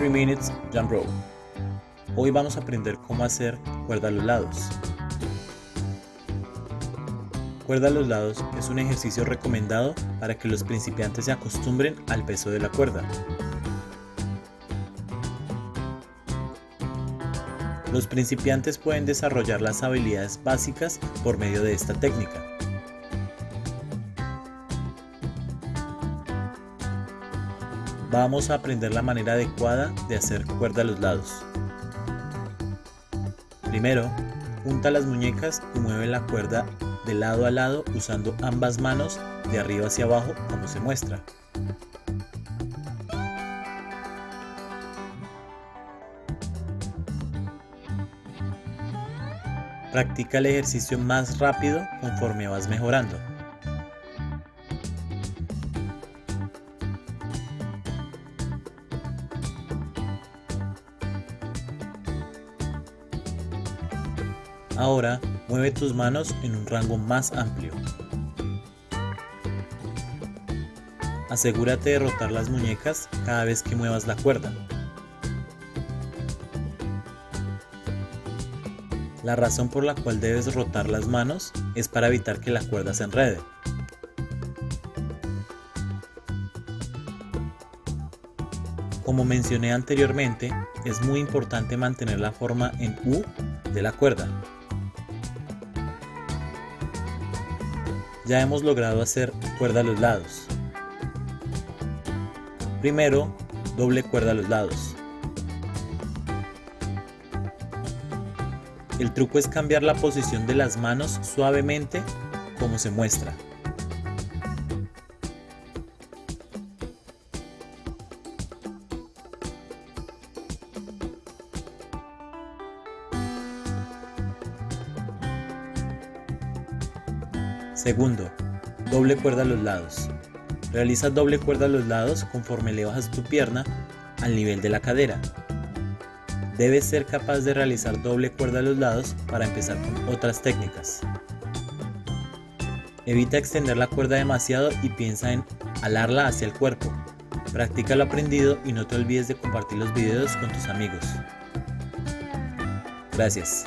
3 Minutes Jump Rope. Hoy vamos a aprender cómo hacer cuerda a los lados. Cuerda a los lados es un ejercicio recomendado para que los principiantes se acostumbren al peso de la cuerda. Los principiantes pueden desarrollar las habilidades básicas por medio de esta técnica. Vamos a aprender la manera adecuada de hacer cuerda a los lados. Primero, junta las muñecas y mueve la cuerda de lado a lado usando ambas manos de arriba hacia abajo como se muestra. Practica el ejercicio más rápido conforme vas mejorando. Ahora mueve tus manos en un rango más amplio. Asegúrate de rotar las muñecas cada vez que muevas la cuerda. La razón por la cual debes rotar las manos es para evitar que la cuerda se enrede. Como mencioné anteriormente, es muy importante mantener la forma en U de la cuerda. Ya hemos logrado hacer cuerda a los lados. Primero, doble cuerda a los lados. El truco es cambiar la posición de las manos suavemente como se muestra. Segundo, doble cuerda a los lados. Realiza doble cuerda a los lados conforme le bajas tu pierna al nivel de la cadera. Debes ser capaz de realizar doble cuerda a los lados para empezar con otras técnicas. Evita extender la cuerda demasiado y piensa en alarla hacia el cuerpo. Practica lo aprendido y no te olvides de compartir los videos con tus amigos. Gracias.